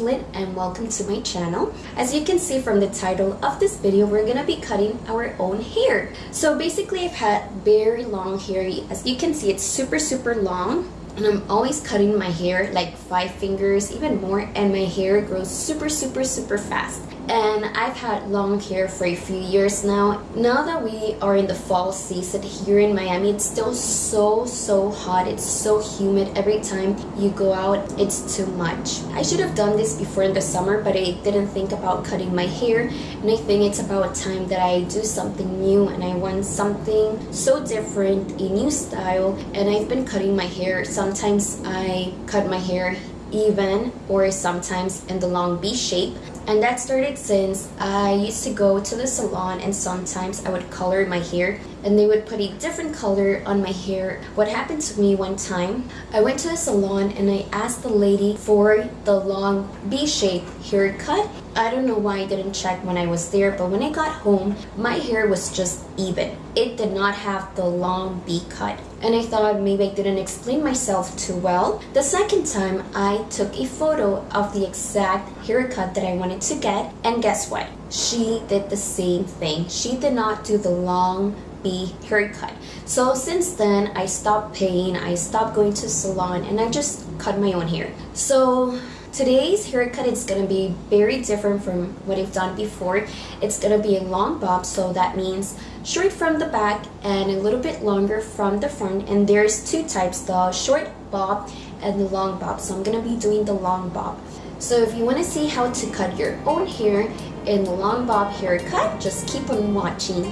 name and welcome to my channel. As you can see from the title of this video, we're gonna be cutting our own hair. So basically I've had very long hair. As you can see, it's super, super long and I'm always cutting my hair like five fingers even more and my hair grows super super super fast and I've had long hair for a few years now. Now that we are in the fall season here in Miami, it's still so, so hot. It's so humid. Every time you go out, it's too much. I should have done this before in the summer, but I didn't think about cutting my hair. And I think it's about time that I do something new and I want something so different, a new style. And I've been cutting my hair. Sometimes I cut my hair even or sometimes in the long V shape and that started since I used to go to the salon and sometimes I would color my hair and they would put a different color on my hair. What happened to me one time, I went to a salon and I asked the lady for the long V-shape haircut. I don't know why I didn't check when I was there, but when I got home, my hair was just even. It did not have the long V cut And I thought maybe I didn't explain myself too well. The second time, I took a photo of the exact haircut that I wanted to get. And guess what? She did the same thing. She did not do the long V haircut. So since then, I stopped paying, I stopped going to salon, and I just cut my own hair. So today's haircut is gonna be very different from what I've done before. It's gonna be a long bob, so that means short from the back and a little bit longer from the front. And there's two types, the short bob and the long bob. So I'm gonna be doing the long bob. So if you wanna see how to cut your own hair in the long bob haircut, just keep on watching.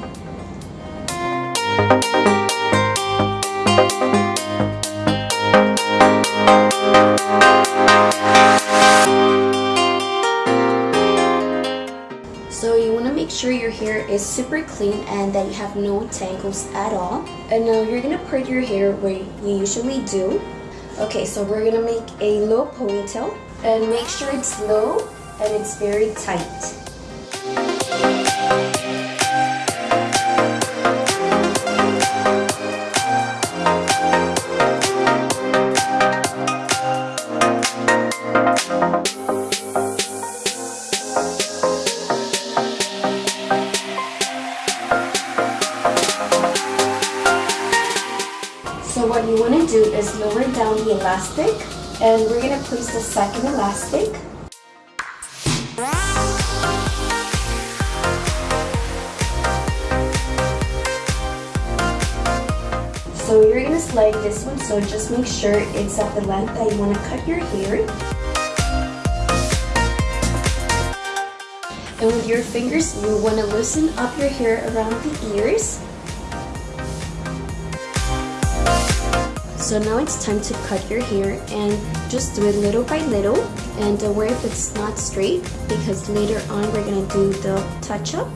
So you want to make sure your hair is super clean and that you have no tangles at all. And now you're going to put your hair where you usually do. Okay, so we're going to make a low ponytail and make sure it's low and it's very tight. So what you want to do is lower down the elastic and we're going to place the second elastic. So you're going to slide this one so just make sure it's at the length that you want to cut your hair. And with your fingers, you want to loosen up your hair around the ears So now it's time to cut your hair and just do it little by little and don't worry if it's not straight because later on we're to do the touch up.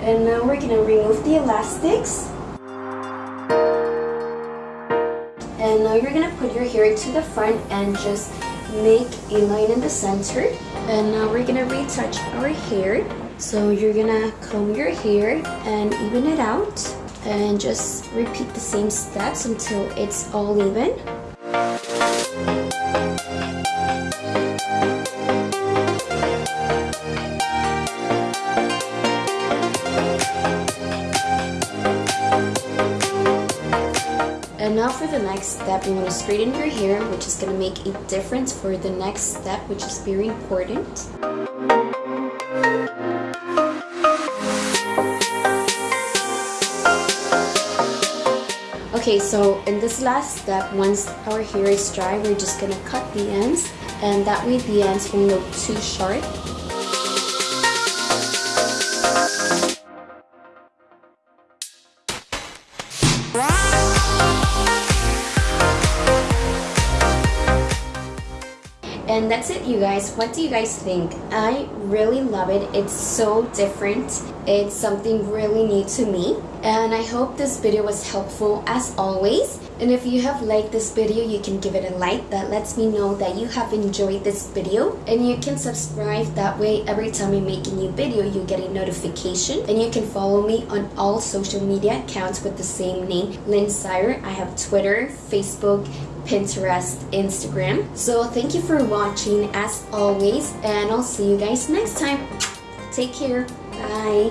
And now we're to remove the elastics. And now you're to put your hair to the front and just make a line in the center. And now we're to retouch our hair. So you're gonna comb your hair and even it out and just repeat the same steps until it's all even. And now for the next step, you want to straighten your hair, which is going to make a difference for the next step, which is very important. Okay, so in this last step, once our hair is dry, we're just gonna cut the ends and that way the ends won't look too sharp. And that's it you guys. What do you guys think? I really love it. It's so different. It's something really new to me. And I hope this video was helpful as always. And if you have liked this video, you can give it a like. That lets me know that you have enjoyed this video. And you can subscribe. That way, every time I make a new video, you get a notification. And you can follow me on all social media accounts with the same name, Lynn Sire. I have Twitter, Facebook, Pinterest, Instagram. So thank you for watching as always. And I'll see you guys next time. Take care. Bye.